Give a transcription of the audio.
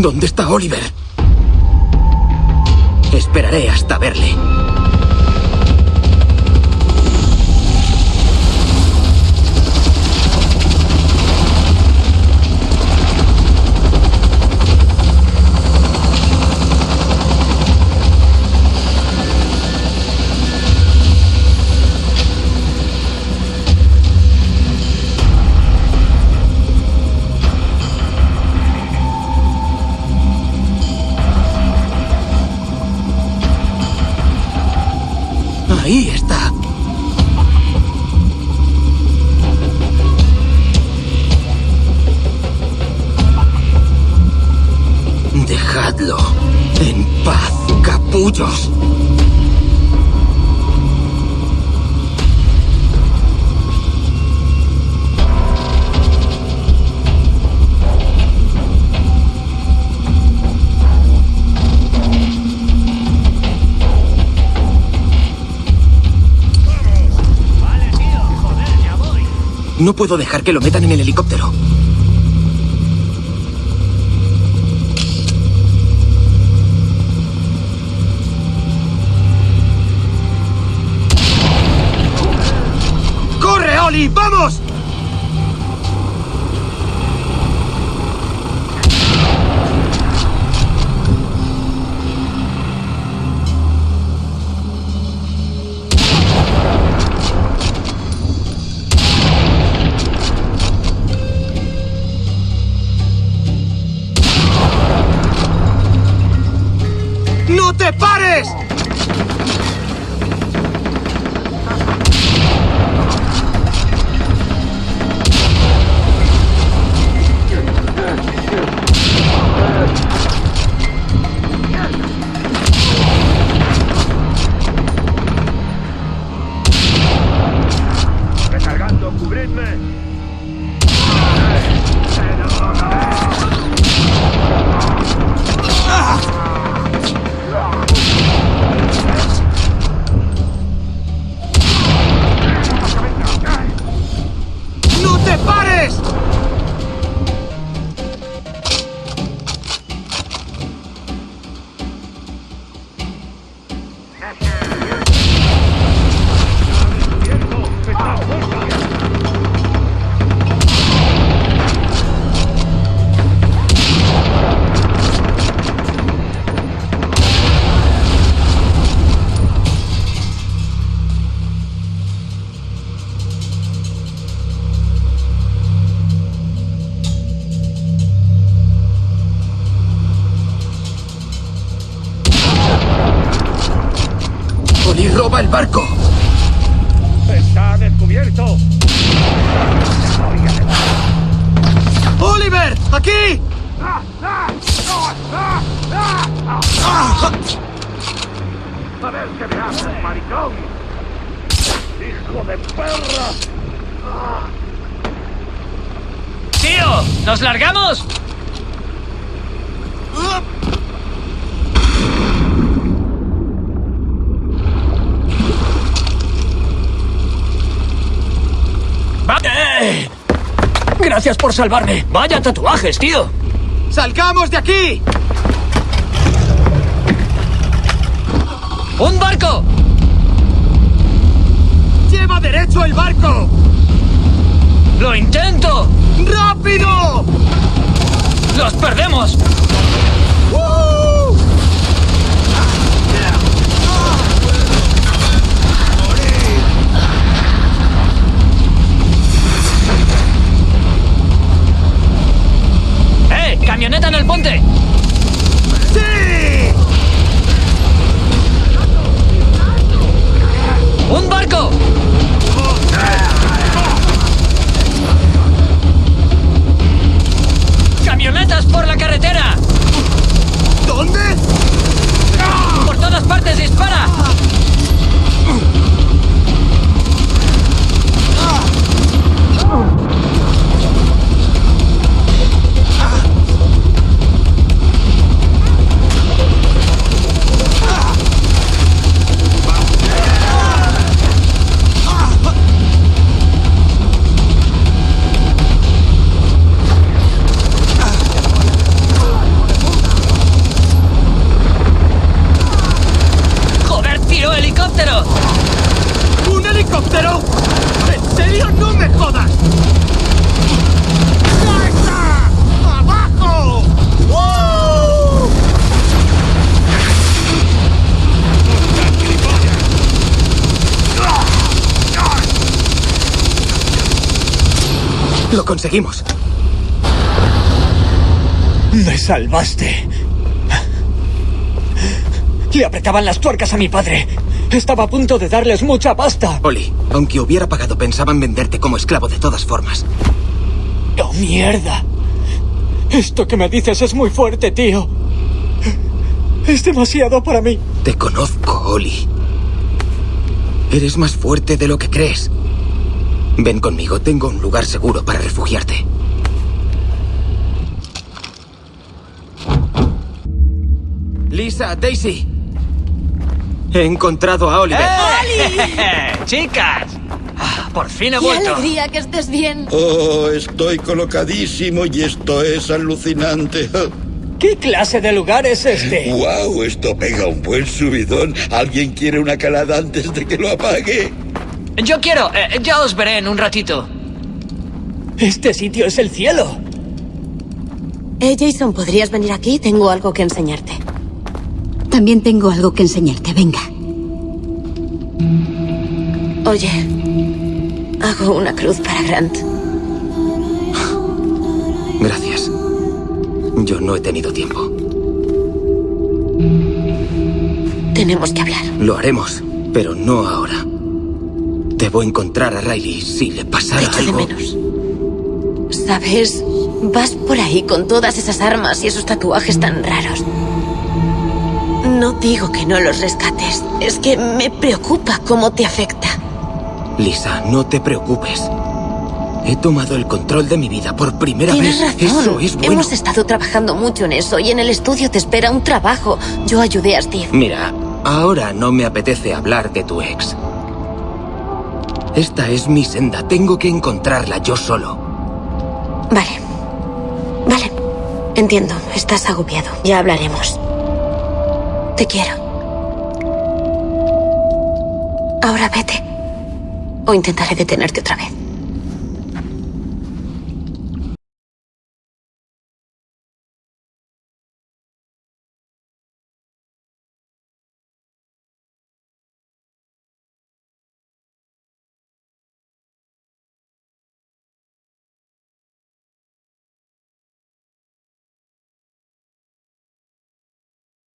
¿Dónde está Oliver? Esperaré hasta verle. Capullos. No puedo dejar que lo metan en el helicóptero. Te Roba el barco. ¡Está descubierto! ¡Oliver! ¡Aquí! ¡A ver qué me haces, maricón! ¡Hijo de perra! ¡Tío! ¿Nos largamos? Va- ¡Eh! Gracias por salvarme. Vaya tatuajes, tío. ¡Salgamos de aquí! ¡Un barco! ¡Lleva derecho el barco! ¡Lo intento! ¡Rápido! ¡Los perdemos! ¡Uh! ¡Camioneta en el puente! Lo conseguimos. Me salvaste. Le apretaban las tuercas a mi padre. Estaba a punto de darles mucha pasta. Oli, aunque hubiera pagado, pensaban venderte como esclavo de todas formas. ¡Oh, mierda! Esto que me dices es muy fuerte, tío. Es demasiado para mí. Te conozco, Oli. Eres más fuerte de lo que crees. Ven conmigo, tengo un lugar seguro para refugiarte. Lisa, Daisy. He encontrado a Oliver. ¡Chicas! Ah, por fin he ¡Qué vuelto. alegría que estés bien! Oh, estoy colocadísimo y esto es alucinante. ¿Qué clase de lugar es este? ¡Wow! Esto pega un buen subidón. ¿Alguien quiere una calada antes de que lo apague? Yo quiero. eh, ya os veré en un ratito. Este sitio es el cielo. Eh, Jason, ¿podrías venir aquí? Tengo algo que enseñarte. También tengo algo que enseñarte, venga. Oye, hago una cruz para Grant. Gracias. Yo no he tenido tiempo. Tenemos que hablar. Lo haremos, pero no ahora. Debo encontrar a Riley si le Te pasara echo de algo. menos. ¿Sabes? Vas por ahí con todas esas armas y esos tatuajes tan raros. No digo que no los rescates. Es que me preocupa cómo te afecta. Lisa, no te preocupes. He tomado el control de mi vida por primera Tienes vez. razón. Eso es bueno. Hemos estado trabajando mucho en eso y en el estudio te espera un trabajo. Yo ayudé a Steve. Mira, ahora no me apetece hablar de tu ex. Esta es mi senda. Tengo que encontrarla yo solo. Vale. Vale. Entiendo. Estás agobiado. Ya hablaremos. Te quiero. Ahora vete. O intentaré detenerte otra vez.